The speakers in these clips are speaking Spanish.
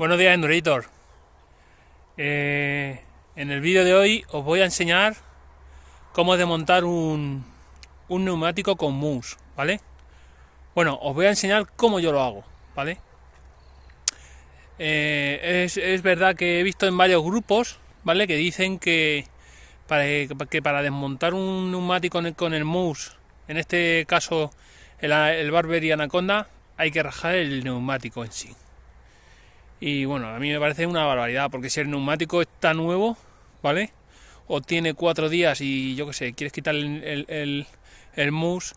Buenos días Endurator. Eh, en el vídeo de hoy os voy a enseñar cómo desmontar un, un neumático con mousse, ¿vale? Bueno, os voy a enseñar cómo yo lo hago, ¿vale? Eh, es, verdad que he visto en varios grupos, ¿vale? Que dicen que para, que para desmontar un neumático con el, mousse, en este caso el, el Barber y Anaconda, hay que rajar el neumático en sí. Y bueno, a mí me parece una barbaridad, porque si el neumático está nuevo, ¿vale? O tiene cuatro días y yo qué sé, quieres quitar el, el, el, mousse,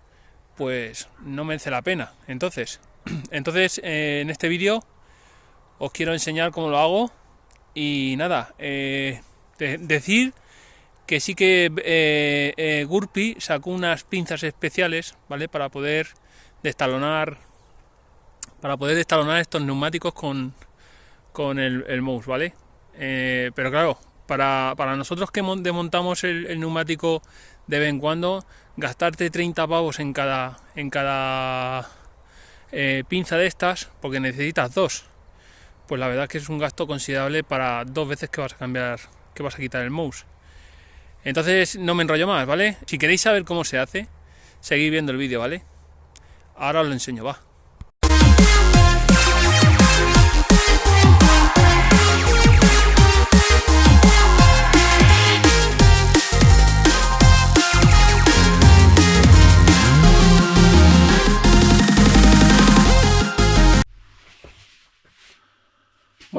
pues no merece la pena. Entonces, entonces eh, en este vídeo os quiero enseñar cómo lo hago. Y nada, eh, decir que sí que eh, Gurpi sacó unas pinzas especiales, ¿vale? Para poder destalonar para poder destalonar estos neumáticos con, con el, mouse, ¿vale? Eh, pero claro, para, nosotros que desmontamos el, neumático de vez en cuando, gastarte 30 pavos en cada, en cada eh, pinza de estas, porque necesitas dos, pues la verdad es que es un gasto considerable para dos veces que vas a cambiar, que vas a quitar el mouse. Entonces no me enrollo más, ¿vale? Si queréis saber cómo se hace, seguid viendo el vídeo, ¿vale? Ahora os lo enseño, va.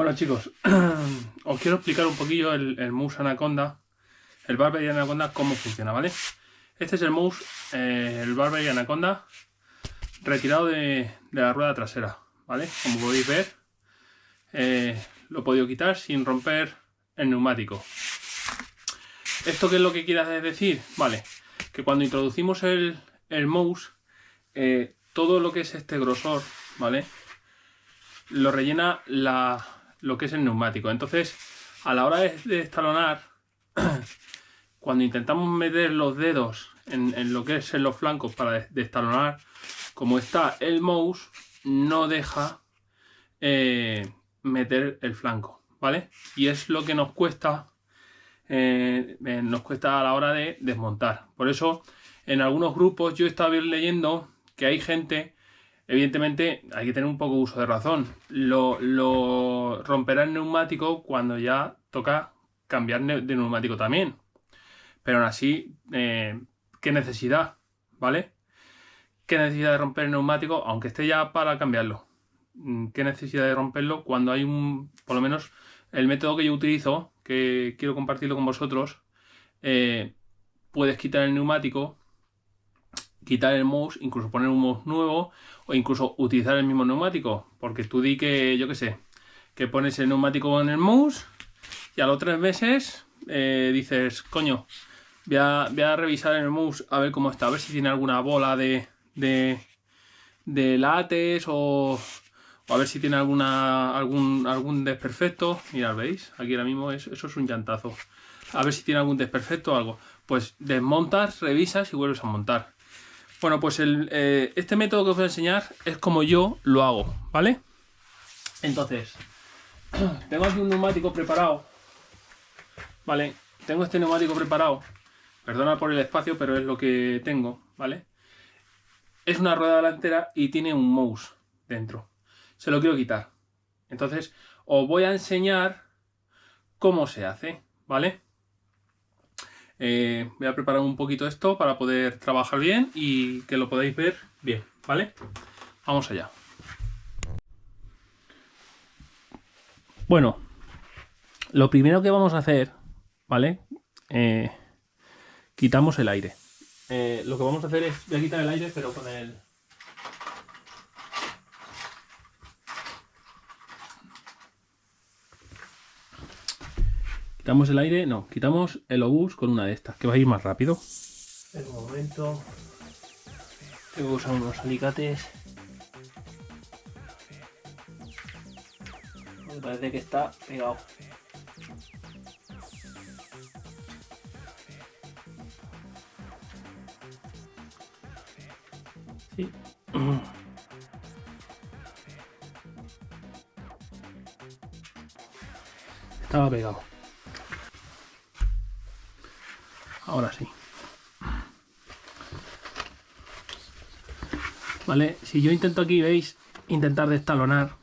Bueno chicos, os quiero explicar un poquillo el, el mouse Anaconda, el Barber y Anaconda, cómo funciona, ¿vale? Este es el mouse, eh, el Barber y Anaconda, retirado de, la rueda trasera, ¿vale? Como podéis ver, eh, lo he podido quitar sin romper el neumático. ¿Esto qué es lo que quiere decir? Vale, que cuando introducimos el, mouse, eh, todo lo que es este grosor, ¿vale? Lo rellena la, lo que es el neumático. Entonces, a la hora de, estalonar, cuando intentamos meter los dedos en, lo que es en los flancos para destalonar, como está el mouse, no deja eh, meter el flanco, ¿vale? Y es lo que nos cuesta, eh, eh, nos cuesta a la hora de desmontar. Por eso, en algunos grupos yo he estado leyendo que hay gente Evidentemente hay que tener un poco uso de razón. Lo, romperá el neumático cuando ya toca cambiar de neumático también. Pero aún así, eh, ¿qué necesidad? ¿Vale? ¿Qué necesidad de romper el neumático? Aunque esté ya para cambiarlo. Mm, ¿Qué necesidad de romperlo cuando hay un... Por lo menos el método que yo utilizo, que quiero compartirlo con vosotros, eh, puedes quitar el neumático quitar el mouse, incluso poner un mouse nuevo o incluso utilizar el mismo neumático. Porque tú di que, yo qué sé, que pones el neumático en el mouse y a los tres meses eh, dices, coño, voy a, voy a, revisar el mouse a ver cómo está, a ver si tiene alguna bola de, de, de látex o, a ver si tiene alguna, algún, algún desperfecto. Mirad, ¿veis? Aquí ahora mismo eso es un llantazo. A ver si tiene algún desperfecto o algo. Pues desmontas, revisas y vuelves a montar. Bueno, pues eh, este método que os voy a enseñar es como yo lo hago, ¿vale? Entonces, tengo aquí un neumático preparado, ¿vale? Tengo este neumático preparado, perdona por el espacio, pero es lo que tengo, ¿vale? Es una rueda delantera y tiene un mouse dentro. Se lo quiero quitar. Entonces, os voy a enseñar cómo se hace, ¿vale? Eh, voy a preparar un poquito esto para poder trabajar bien y que lo podáis ver bien, ¿vale? Vamos allá. Bueno, lo primero que vamos a hacer, ¿vale? Eh, quitamos el aire. Eh, lo que vamos a hacer es, voy a quitar el aire, pero con el, Quitamos el aire, no, quitamos el obús con una de estas, que va a ir más rápido. En un momento. Tengo que usar unos alicates. Me parece que está pegado. Sí. Estaba pegado. Ahora sí. Vale, si yo intento aquí, veis, intentar destalonar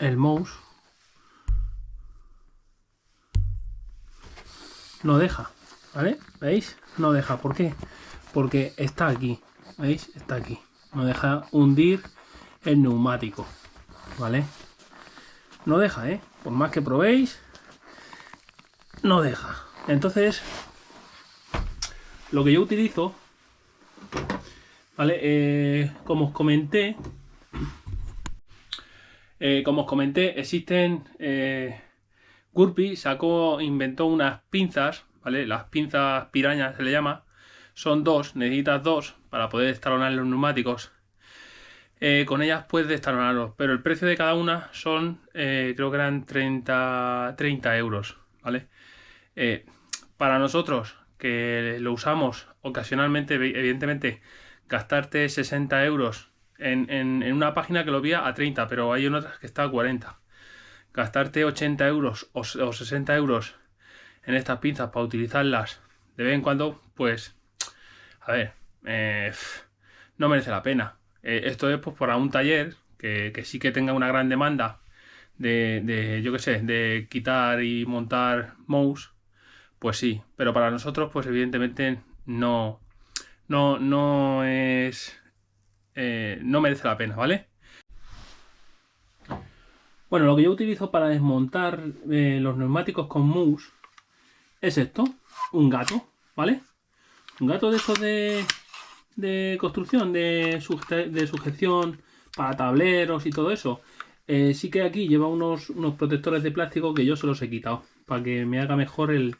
el mouse, no deja, ¿vale? ¿Veis? No deja. ¿Por qué? Porque está aquí, ¿veis? Está aquí. No deja hundir el neumático, ¿vale? No deja, ¿eh? Por más que probéis, no deja. Entonces, lo que yo utilizo, ¿vale? Eh, como os comenté, eh, como os comenté, existen... Eh, Gurpi sacó, inventó unas pinzas, ¿vale? Las pinzas pirañas se le llama. Son dos, necesitas dos para poder estalonar los neumáticos. Con ellas puedes destalonarlos, pero el precio de cada una son, creo que eran 30, 30 euros, ¿vale? para nosotros, que lo usamos ocasionalmente, evidentemente, gastarte 60 euros en, una página que lo vía a 30, pero hay otras que está a 40. Gastarte 80 euros o, 60 euros en estas pinzas para utilizarlas de vez en cuando, pues, a ver, eh, no merece la pena. Eh, esto es pues para un taller que, sí que tenga una gran demanda de, de yo qué sé, de quitar y montar mouse, pues sí, pero para nosotros, pues evidentemente no, no, no es eh, no merece la pena, ¿vale? Bueno, lo que yo utilizo para desmontar eh, los neumáticos con mousse es esto, un gato, ¿vale? Un gato de estos de, de construcción, de, de, sujeción para tableros y todo eso. Eh, sí que aquí lleva unos, unos protectores de plástico que yo se los he quitado para que me haga mejor el,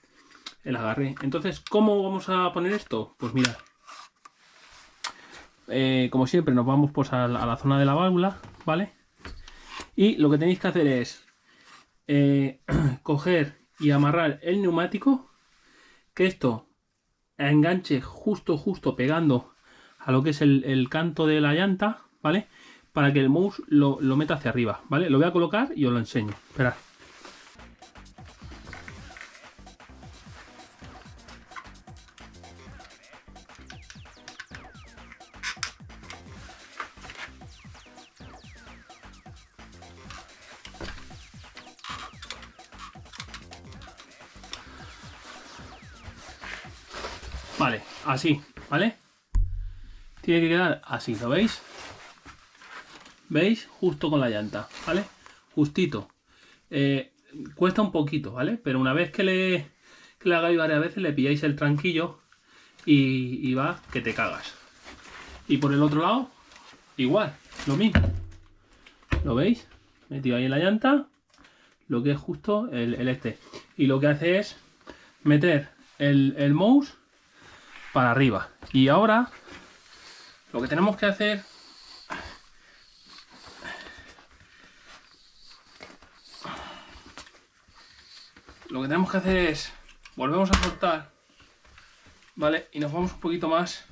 el agarre. Entonces, ¿cómo vamos a poner esto? Pues mirad, eh, como siempre, nos vamos pues a la, zona de la válvula, ¿vale? Y lo que tenéis que hacer es eh, coger y amarrar el neumático, que esto enganche justo, justo pegando a lo que es el, canto de la llanta, ¿vale? Para que el mouse lo, lo, meta hacia arriba, ¿vale? Lo voy a colocar y os lo enseño. Esperad. Así, ¿vale? Tiene que quedar así, ¿lo veis? ¿Veis? Justo con la llanta, ¿vale? Justito. Eh, cuesta un poquito, ¿vale? Pero una vez que le, que le hagáis varias veces, le pilláis el tranquillo y, va que te cagas. Y por el otro lado, igual, lo mismo. ¿Lo veis? Metido ahí en la llanta, lo que es justo el, este. Y lo que hace es meter el, el mouse para arriba. Y ahora lo que tenemos que hacer lo que tenemos que hacer es volvemos a soltar vale y nos vamos un poquito más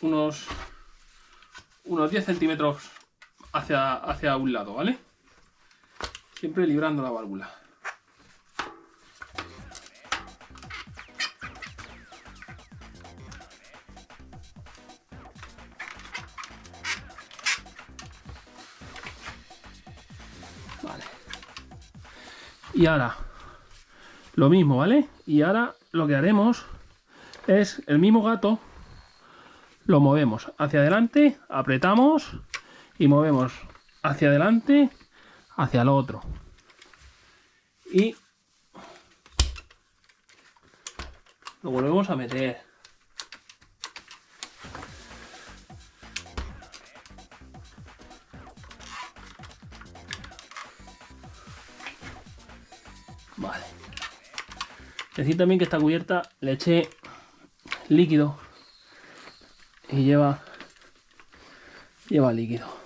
unos unos 10 centímetros hacia, hacia un lado vale siempre librando la válvula Y ahora, lo mismo, ¿vale? Y ahora lo que haremos es el mismo gato, lo movemos hacia adelante, apretamos y movemos hacia adelante, hacia el otro. Y lo volvemos a meter. Decir también que esta cubierta le eché líquido y lleva lleva líquido.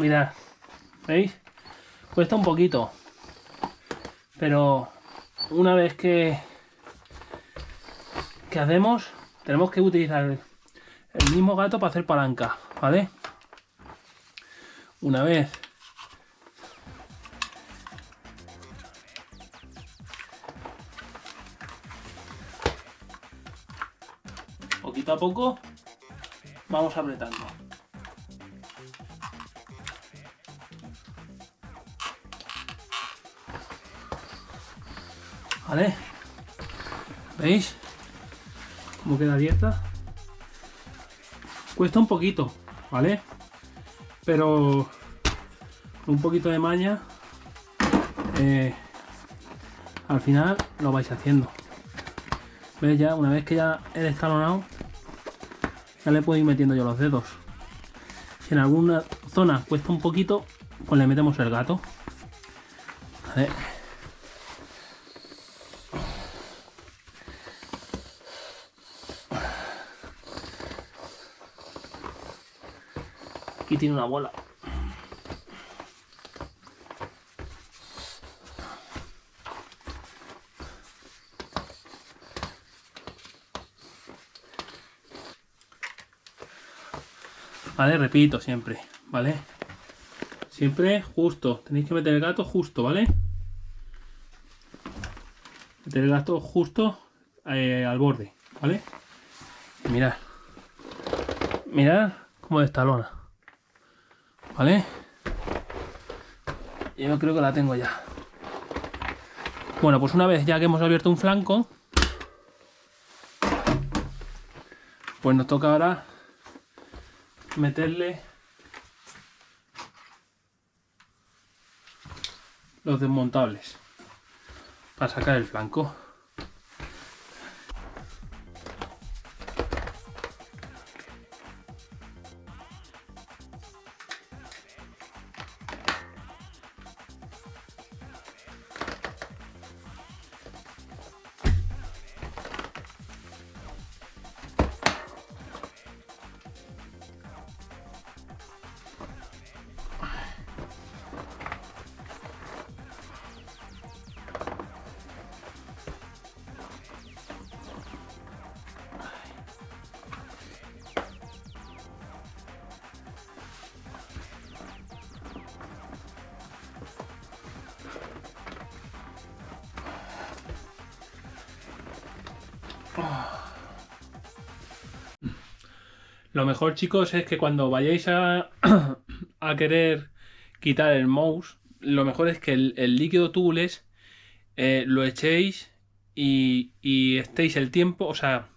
Mirad, ¿veis? Cuesta un poquito. Pero una vez que, que hacemos, tenemos que utilizar el mismo gato para hacer palanca, ¿vale? Una vez poquito a poco vamos apretando. ¿Vale? ¿Veis? Cómo queda abierta. Cuesta un poquito, ¿vale? Pero un poquito de maña eh, al final lo vais haciendo. ¿Veis ya? Una vez que ya he estalonado ya le puedo ir metiendo yo los dedos. Si en alguna zona cuesta un poquito, pues le metemos el gato. A tiene una bola. ¿Vale? Repito siempre, ¿vale? Siempre justo. Tenéis que meter el gato justo, ¿vale? Meter el gato justo eh, al borde, ¿vale? Mirad. Mirad cómo destalona. ¿Vale? Yo creo que la tengo ya. Bueno, pues una vez ya que hemos abierto un flanco, pues nos toca ahora meterle los desmontables para sacar el flanco. Lo mejor, chicos, es que cuando vayáis a, a querer quitar el mouse, lo mejor es que el, líquido tubeless eh, lo echéis y, y, estéis el tiempo, o sea,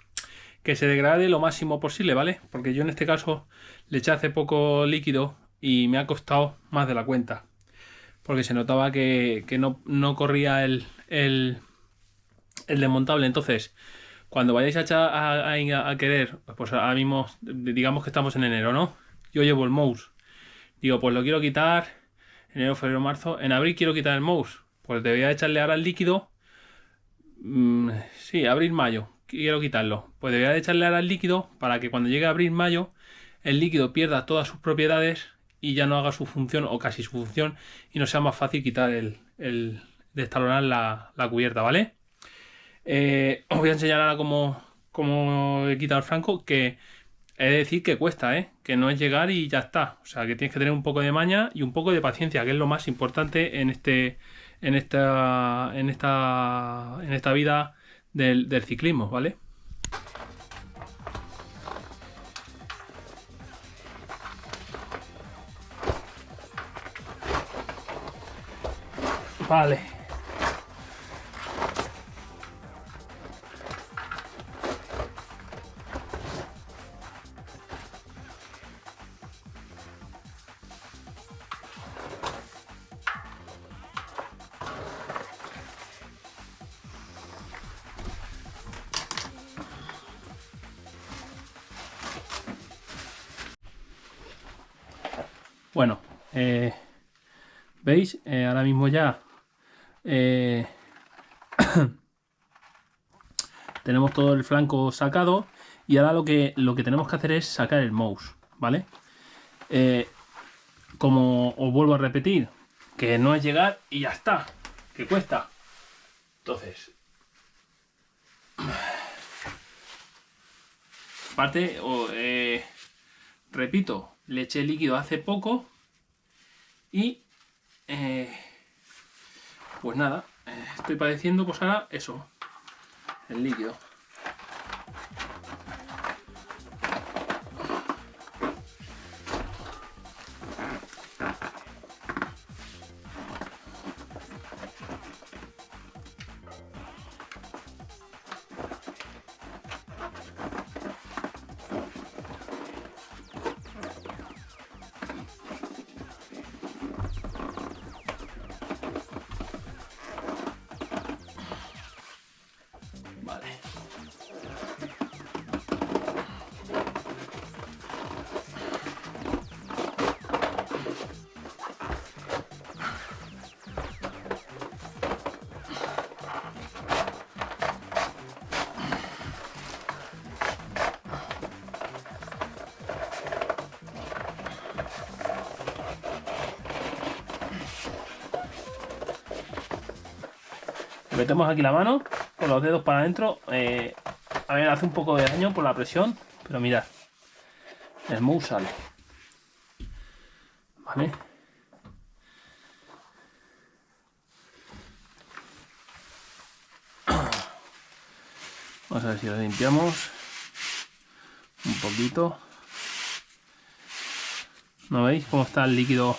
que se degrade lo máximo posible, ¿vale? Porque yo en este caso le eché hace poco líquido y me ha costado más de la cuenta. Porque se notaba que, no, no, corría el, el, el desmontable. Entonces, cuando vayáis a, a, querer, pues ahora mismo, digamos que estamos en enero, ¿no? Yo llevo el mouse. Digo, pues lo quiero quitar enero, febrero, marzo. En abril quiero quitar el mouse. Pues debería echarle ahora el líquido. Mm, sí, abril, mayo. Quiero quitarlo. Pues debería de echarle ahora el líquido para que cuando llegue abril, mayo, el líquido pierda todas sus propiedades y ya no haga su función o casi su función y no sea más fácil quitar el, el destalonar la, la cubierta, ¿vale? Eh, os voy a enseñar ahora cómo, cómo he quitado el franco, que he de decir que cuesta, ¿eh? que no es llegar y ya está. O sea, que tienes que tener un poco de maña y un poco de paciencia, que es lo más importante en este en esta en esta en esta vida del, del ciclismo, ¿vale? Vale. Eh, ahora mismo ya eh, tenemos todo el flanco sacado y ahora lo que, lo que tenemos que hacer es sacar el mouse, ¿vale? como os vuelvo a repetir, que no es llegar y ya está, que cuesta. Entonces, aparte, eh, repito, le eché líquido hace poco y eh, pues nada, eh, estoy padeciendo pues ahora eso, el líquido. Metemos aquí la mano con los dedos para adentro. Eh, a ver, hace un poco de daño por la presión, pero mirad, el mousse sale. ¿Vale? Vamos a ver si lo limpiamos un poquito. ¿No veis cómo está el líquido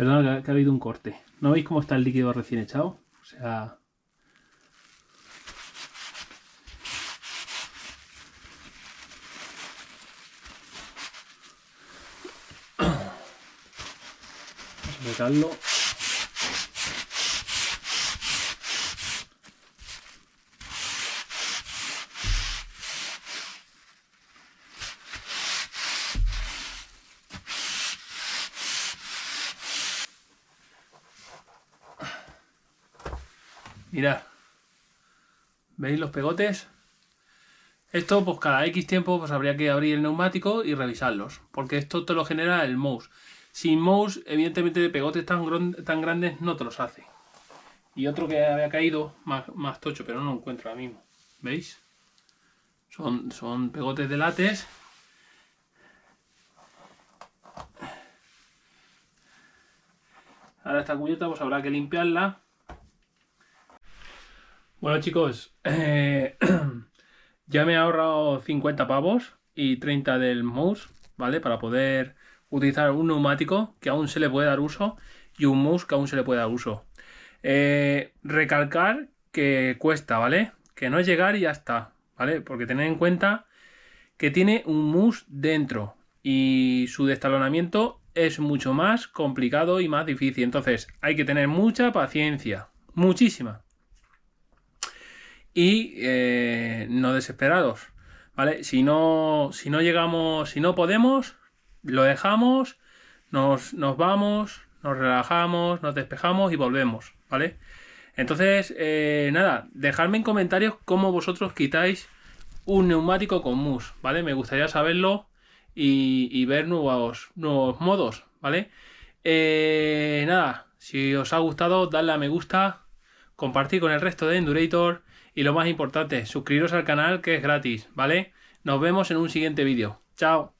Perdón, que ha habido un corte. ¿No veis cómo está el líquido recién echado? O sea... Vamos a sacarlo. Mirad. ¿Veis los pegotes? Esto, pues cada X tiempo, pues habría que abrir el neumático y revisarlos. Porque esto te lo genera el mouse. Sin mouse, evidentemente de pegotes tan, tan grandes no te los hace. Y otro que había caído, más, tocho, pero no lo encuentro ahora mismo. ¿Veis? Son, son pegotes de látex. Ahora esta cubierta pues habrá que limpiarla bueno chicos, eh, ya me he ahorrado 50 pavos y 30 del mouse, ¿vale? Para poder utilizar un neumático que aún se le puede dar uso y un mouse que aún se le puede dar uso. Eh, recalcar que cuesta, ¿vale? Que no es llegar y ya está, ¿vale? Porque tened en cuenta que tiene un mouse dentro y su destalonamiento es mucho más complicado y más difícil. Entonces hay que tener mucha paciencia, muchísima y eh, no desesperados. ¿Vale? Si no, si no llegamos, si no podemos, lo dejamos, nos, nos vamos, nos relajamos, nos despejamos y volvemos, ¿vale? Entonces, eh, nada, dejadme en comentarios cómo vosotros quitáis un neumático con mus, ¿vale? Me gustaría saberlo y, ver nuevos, nuevos modos, ¿vale? Eh, nada, si os ha gustado, dadle a me gusta, compartir con el resto de Endurator y lo más importante, suscribiros al canal que es gratis, ¿vale? Nos vemos en un siguiente vídeo. ¡Chao!